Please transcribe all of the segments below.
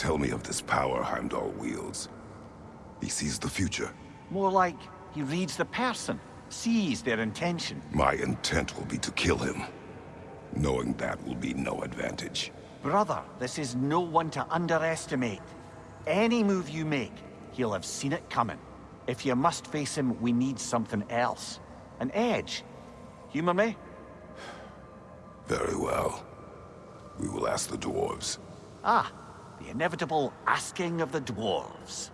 tell me of this power Heimdall wields. He sees the future. More like he reads the person, sees their intention. My intent will be to kill him. Knowing that will be no advantage. Brother, this is no one to underestimate. Any move you make, he'll have seen it coming. If you must face him, we need something else. An edge. Humor me? Very well. We will ask the dwarves. Ah, the inevitable asking of the dwarves.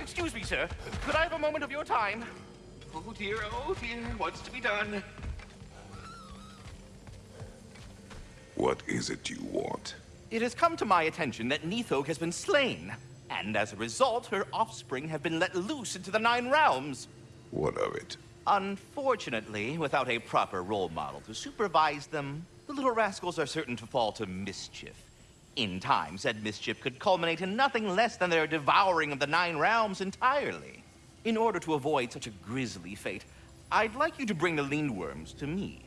Excuse me, sir. Could I have a moment of your time? Oh dear, oh dear, what's to be done? What is it you want? It has come to my attention that Nidhogg has been slain, and as a result, her offspring have been let loose into the Nine Realms. What of it? Unfortunately, without a proper role model to supervise them, the little rascals are certain to fall to mischief. In time, said mischief could culminate in nothing less than their devouring of the Nine Realms entirely. In order to avoid such a grisly fate, I'd like you to bring the Lindworms to me.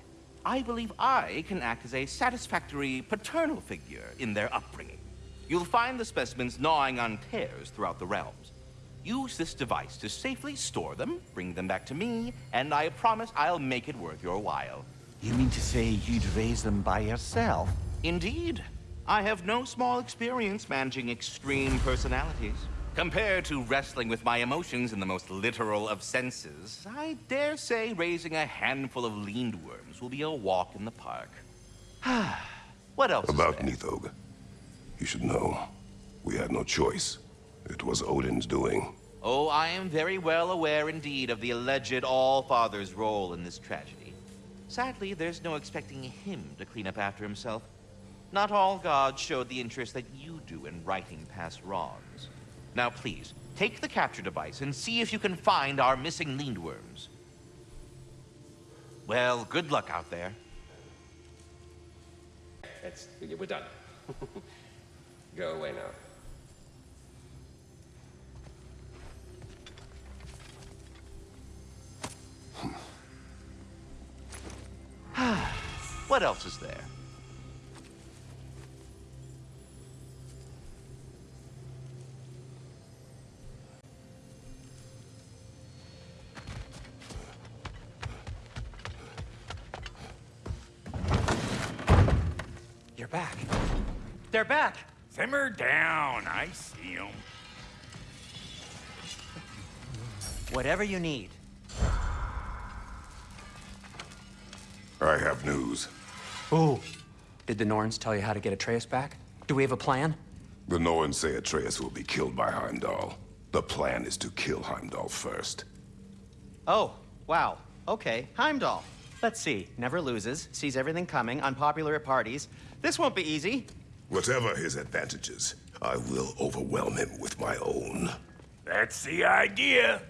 I believe I can act as a satisfactory paternal figure in their upbringing. You'll find the specimens gnawing on tears throughout the realms. Use this device to safely store them, bring them back to me, and I promise I'll make it worth your while. You mean to say you'd raise them by yourself? Indeed. I have no small experience managing extreme personalities. Compared to wrestling with my emotions in the most literal of senses, I dare say raising a handful of lindworms will be a walk in the park. what else About is there? Nidhogg. You should know. We had no choice. It was Odin's doing. Oh, I am very well aware indeed of the alleged All-Father's role in this tragedy. Sadly, there's no expecting him to clean up after himself. Not all gods showed the interest that you do in righting past wrongs. Now please, take the capture device and see if you can find our missing lindworms. Well, good luck out there. That's we're done. Go away now. What else is there? You're back. They're back. Simmer down. I see them. Whatever you need. I have news. Oh. Did the Norns tell you how to get Atreus back? Do we have a plan? The Norns say Atreus will be killed by Heimdall. The plan is to kill Heimdall first. Oh, wow. Okay, Heimdall. Let's see. Never loses, sees everything coming, unpopular at parties. This won't be easy. Whatever his advantages, I will overwhelm him with my own. That's the idea.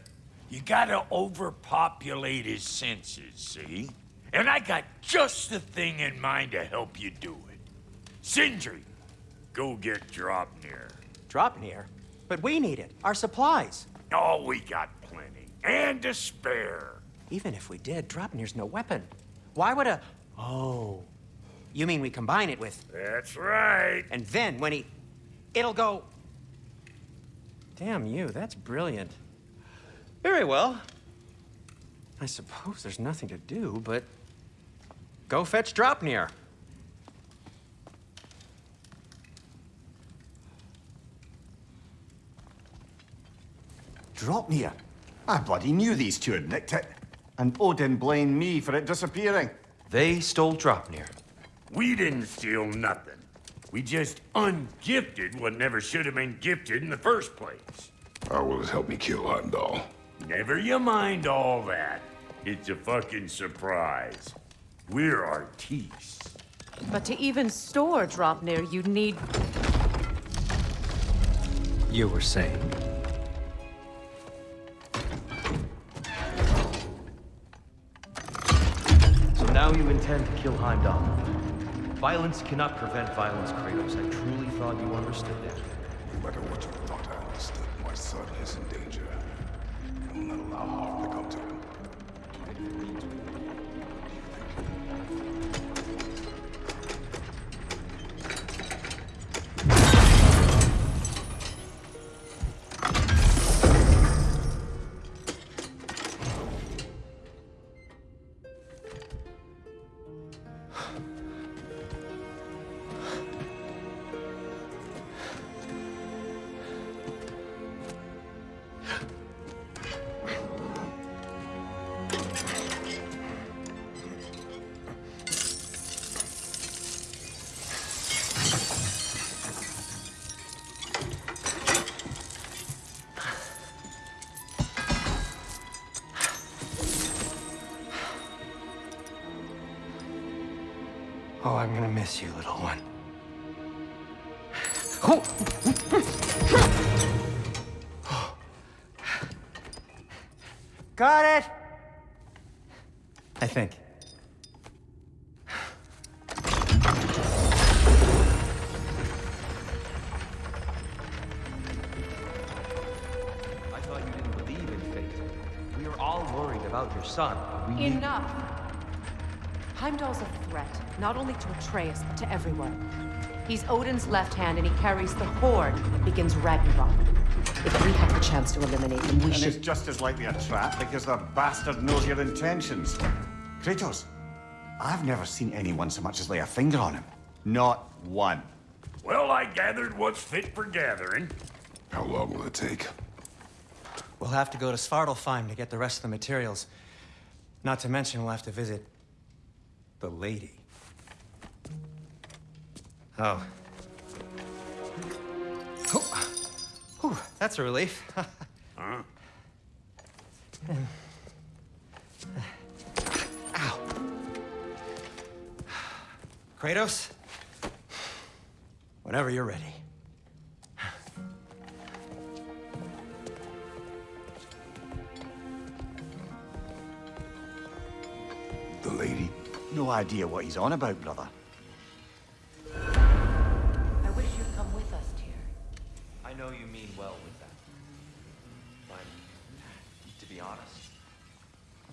You gotta overpopulate his senses, see? And I got just the thing in mind to help you do it. Sindri, go get Draupnir. Draupnir? But we need it. Our supplies. Oh, we got plenty. And to spare. Even if we did, Draupnir's no weapon. Why would a... Oh. You mean we combine it with... That's right. And then when he... It'll go... Damn you, that's brilliant. Very well. I suppose there's nothing to do, but... Go fetch Draupnir. Draupnir. I bloody knew these two had nicked it. And Odin blamed me for it disappearing. They stole Draupnir. We didn't steal nothing. We just ungifted what never should have been gifted in the first place. How will it help me kill Heimdall? Never you mind all that. It's a fucking surprise. We're artistes. But to even store Draupnir, you'd need... You were saying? So now you intend to kill Heimdall. Violence cannot prevent violence, Kratos. I truly thought you understood that. No matter what you thought I understood, my son is in danger. I will not allow harm to come to him. Oh, I'm gonna miss you, little one. Got it! I think. I thought you didn't believe in fate. We are all worried about your son. but We Enough! Heimdall's a threat, not only to Atreus, but to everyone. He's Odin's left hand, and he carries the Horde that begins Ragnarok. If we have the chance to eliminate him, we And should... it's just as likely a trap because the bastard knows your intentions. Kratos, I've never seen anyone so much as lay a finger on him. Not one. Well, I gathered what's fit for gathering. How long will it take? We'll have to go to Svartalfheim to get the rest of the materials. Not to mention, we'll have to visit the lady. Oh. Oh. Whew, that's a relief. Ow. Kratos? Whenever you're ready. The lady? No idea what he's on about, brother.